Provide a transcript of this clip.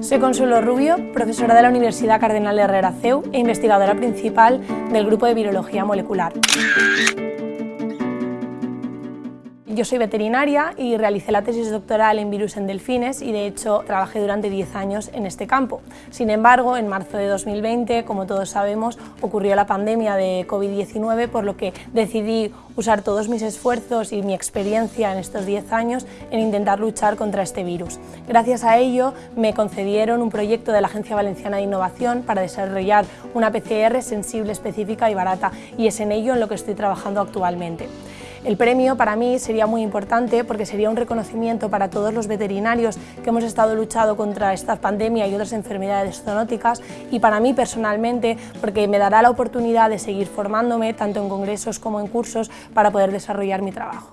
Soy Consuelo Rubio, profesora de la Universidad Cardenal Herrera CEU e investigadora principal del Grupo de Virología Molecular. Yo soy veterinaria y realicé la tesis doctoral en virus en delfines y de hecho trabajé durante 10 años en este campo. Sin embargo, en marzo de 2020, como todos sabemos, ocurrió la pandemia de COVID-19, por lo que decidí usar todos mis esfuerzos y mi experiencia en estos 10 años en intentar luchar contra este virus. Gracias a ello me concedieron un proyecto de la Agencia Valenciana de Innovación para desarrollar una PCR sensible, específica y barata y es en ello en lo que estoy trabajando actualmente. El premio para mí sería muy importante porque sería un reconocimiento para todos los veterinarios que hemos estado luchando contra esta pandemia y otras enfermedades zoonóticas y para mí personalmente porque me dará la oportunidad de seguir formándome tanto en congresos como en cursos para poder desarrollar mi trabajo.